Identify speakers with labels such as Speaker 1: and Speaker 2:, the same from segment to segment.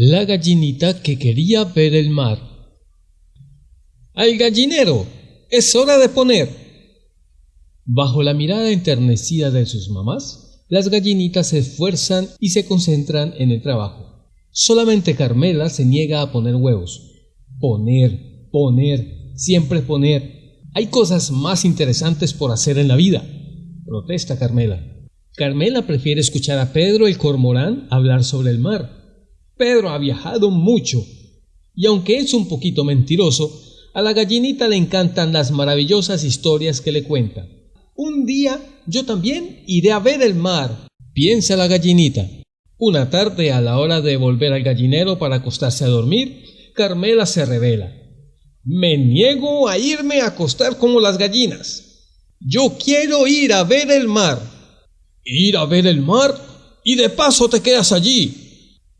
Speaker 1: La gallinita que quería ver el mar. ¡Al gallinero! ¡Es hora de poner! Bajo la mirada enternecida de sus mamás, las gallinitas se esfuerzan y se concentran en el trabajo. Solamente Carmela se niega a poner huevos. Poner, poner, siempre poner. Hay cosas más interesantes por hacer en la vida. Protesta Carmela. Carmela prefiere escuchar a Pedro el cormorán hablar sobre el mar Pedro ha viajado mucho, y aunque es un poquito mentiroso, a la gallinita le encantan las maravillosas historias que le cuenta. Un día yo también iré a ver el mar, piensa la gallinita. Una tarde, a la hora de volver al gallinero para acostarse a dormir, Carmela se revela. Me niego a irme a acostar como las gallinas. Yo quiero ir a ver el mar. Ir a ver el mar y de paso te quedas allí,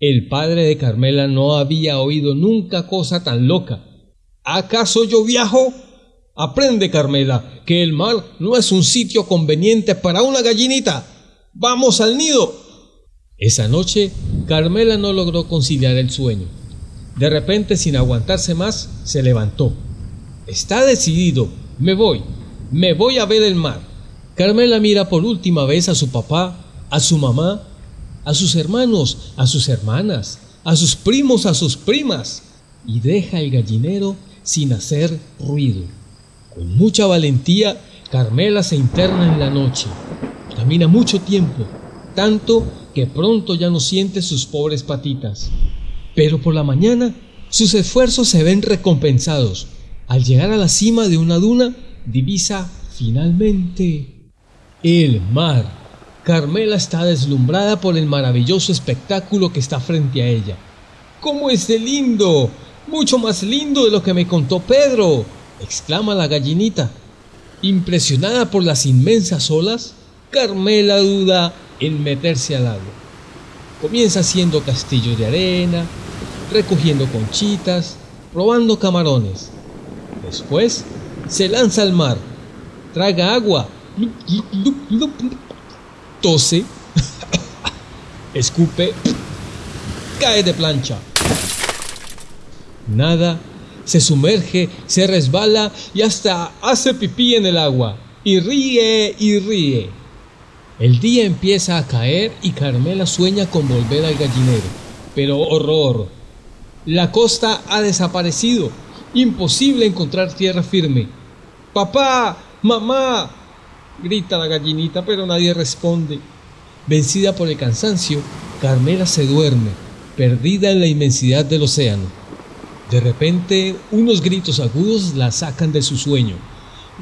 Speaker 1: el padre de Carmela no había oído nunca cosa tan loca. ¿Acaso yo viajo? Aprende, Carmela, que el mar no es un sitio conveniente para una gallinita. Vamos al nido. Esa noche, Carmela no logró conciliar el sueño. De repente, sin aguantarse más, se levantó. Está decidido. Me voy. Me voy a ver el mar. Carmela mira por última vez a su papá, a su mamá a sus hermanos, a sus hermanas, a sus primos, a sus primas, y deja el gallinero sin hacer ruido. Con mucha valentía, Carmela se interna en la noche. Camina mucho tiempo, tanto que pronto ya no siente sus pobres patitas. Pero por la mañana sus esfuerzos se ven recompensados. Al llegar a la cima de una duna, divisa finalmente el mar. Carmela está deslumbrada por el maravilloso espectáculo que está frente a ella. ¿Cómo es de lindo? Mucho más lindo de lo que me contó Pedro, exclama la gallinita. Impresionada por las inmensas olas, Carmela duda en meterse al agua. Comienza haciendo castillos de arena, recogiendo conchitas, probando camarones. Después se lanza al mar, traga agua, tose, escupe, cae de plancha. Nada, se sumerge, se resbala y hasta hace pipí en el agua. Y ríe y ríe. El día empieza a caer y Carmela sueña con volver al gallinero. Pero horror. La costa ha desaparecido. Imposible encontrar tierra firme. Papá, mamá, grita la gallinita, pero nadie responde. Vencida por el cansancio, Carmela se duerme, perdida en la inmensidad del océano. De repente, unos gritos agudos la sacan de su sueño.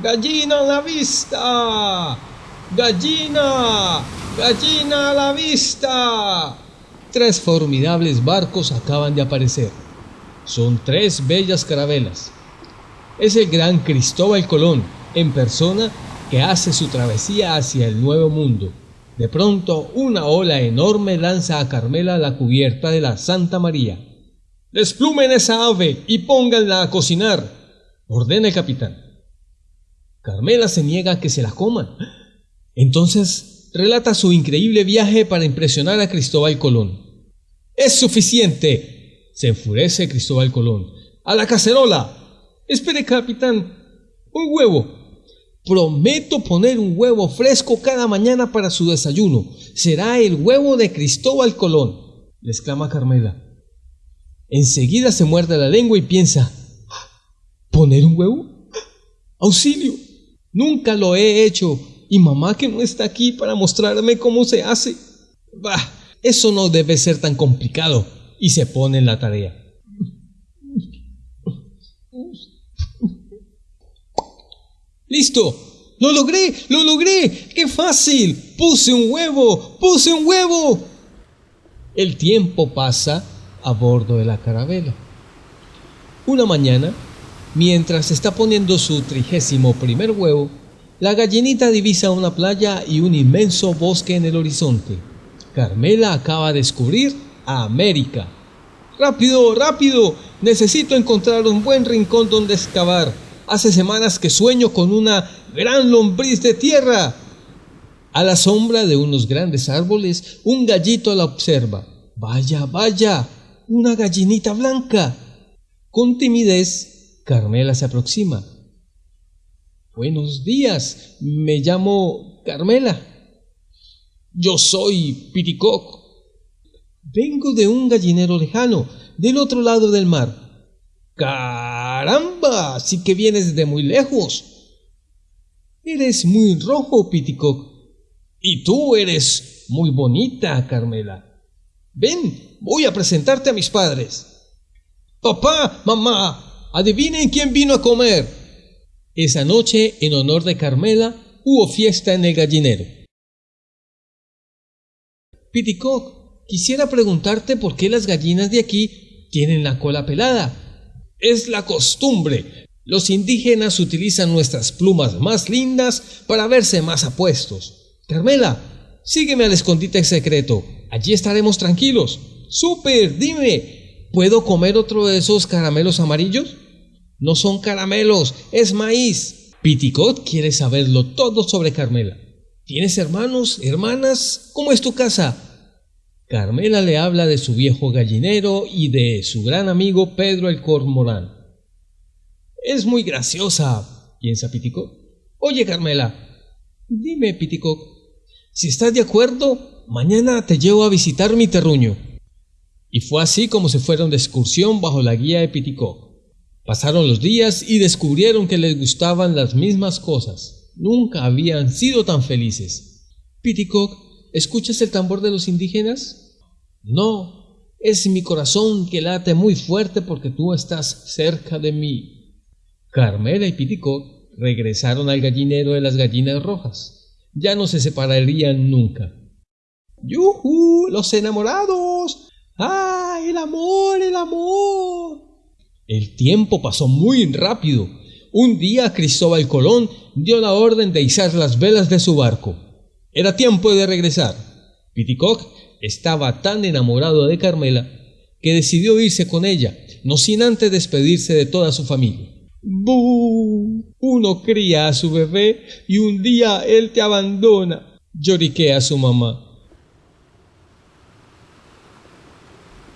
Speaker 1: ¡Gallina a la vista! ¡Gallina! ¡Gallina a la vista! Tres formidables barcos acaban de aparecer. Son tres bellas carabelas. Es el gran Cristóbal Colón, en persona, que hace su travesía hacia el nuevo mundo. De pronto, una ola enorme lanza a Carmela a la cubierta de la Santa María. Desplumen esa ave y pónganla a cocinar, ordena el capitán. Carmela se niega a que se la coman. Entonces relata su increíble viaje para impresionar a Cristóbal Colón. Es suficiente, se enfurece Cristóbal Colón. A la cacerola. Espere, capitán. Un huevo. Prometo poner un huevo fresco cada mañana para su desayuno. Será el huevo de Cristóbal Colón, le exclama Carmela. Enseguida se muerde la lengua y piensa, ¿poner un huevo? ¡Auxilio! Nunca lo he hecho y mamá que no está aquí para mostrarme cómo se hace. Bah, eso no debe ser tan complicado y se pone en la tarea. ¡Listo! ¡Lo logré! ¡Lo logré! ¡Qué fácil! ¡Puse un huevo! ¡Puse un huevo! El tiempo pasa a bordo de la carabela. Una mañana, mientras está poniendo su trigésimo primer huevo, la gallinita divisa una playa y un inmenso bosque en el horizonte. Carmela acaba de descubrir a América. ¡Rápido, rápido! Necesito encontrar un buen rincón donde excavar. Hace semanas que sueño con una gran lombriz de tierra. A la sombra de unos grandes árboles, un gallito la observa. Vaya, vaya. una gallinita blanca. Con timidez, Carmela se aproxima. Buenos días, me llamo Carmela. Yo soy Piticoc. Vengo de un gallinero lejano, del otro lado del mar. ¡Caramba! Sí que vienes de muy lejos. Eres muy rojo, Piticoc. Y tú eres muy bonita, Carmela. Ven, voy a presentarte a mis padres. Papá, mamá, adivinen quién vino a comer. Esa noche, en honor de Carmela, hubo fiesta en el gallinero. Piticoc, quisiera preguntarte por qué las gallinas de aquí tienen la cola pelada. Es la costumbre. Los indígenas utilizan nuestras plumas más lindas para verse más apuestos. Carmela, sígueme al escondite secreto. Allí estaremos tranquilos. ¡Súper! Dime, ¿puedo comer otro de esos caramelos amarillos? No son caramelos, es maíz. Piticot quiere saberlo todo sobre Carmela. ¿Tienes hermanos, hermanas? ¿Cómo es tu casa? Carmela le habla de su viejo gallinero y de su gran amigo Pedro el Cormorán. Es muy graciosa, piensa Piticot. Oye, Carmela, dime, Piticot, si estás de acuerdo, mañana te llevo a visitar mi terruño. Y fue así como se fueron de excursión bajo la guía de Piticot. Pasaron los días y descubrieron que les gustaban las mismas cosas. Nunca habían sido tan felices. Piticoc, ¿escuchas el tambor de los indígenas? No, es mi corazón que late muy fuerte porque tú estás cerca de mí. Carmela y Piticoc regresaron al gallinero de las gallinas rojas. Ya no se separarían nunca. ¡Yujú! ¡Los enamorados! ¡Ah! ¡El amor! ¡El amor! El tiempo pasó muy rápido. Un día Cristóbal Colón dio la orden de izar las velas de su barco. Era tiempo de regresar. Piticoc estaba tan enamorado de Carmela que decidió irse con ella, no sin antes despedirse de toda su familia. ¡Bú! Uno cría a su bebé y un día él te abandona, lloriqué a su mamá.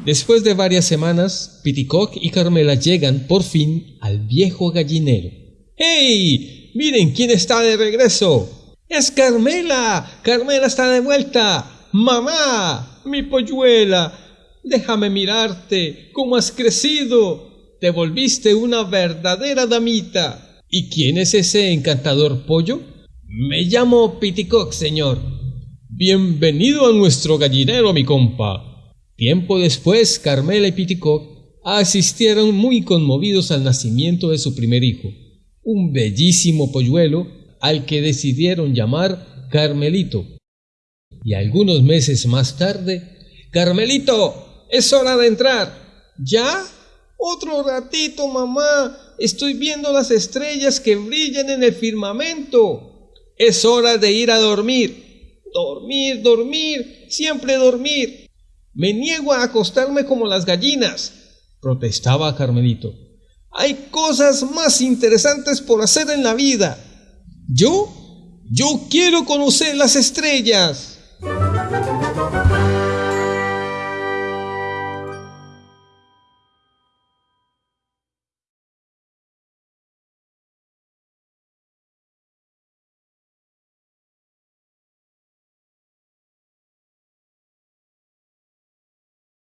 Speaker 1: Después de varias semanas, Piticoc y Carmela llegan por fin al viejo gallinero. ¡Hey! ¡Miren quién está de regreso! ¡Es Carmela! ¡Carmela está de vuelta! ¡Mamá! ¡Mi polluela! Déjame mirarte. ¿Cómo has crecido? Te volviste una verdadera damita. ¿Y quién es ese encantador pollo? Me llamo Piticoc, señor. Bienvenido a nuestro gallinero, mi compa. Tiempo después, Carmela y Piticoc asistieron muy conmovidos al nacimiento de su primer hijo, un bellísimo polluelo al que decidieron llamar Carmelito. Y algunos meses más tarde, Carmelito, es hora de entrar. ¿Ya? Otro ratito, mamá. Estoy viendo las estrellas que brillan en el firmamento. Es hora de ir a dormir. Dormir, dormir, siempre dormir. Me niego a acostarme como las gallinas, protestaba Carmelito. Hay cosas más interesantes por hacer en la vida. Yo, yo quiero conocer las estrellas.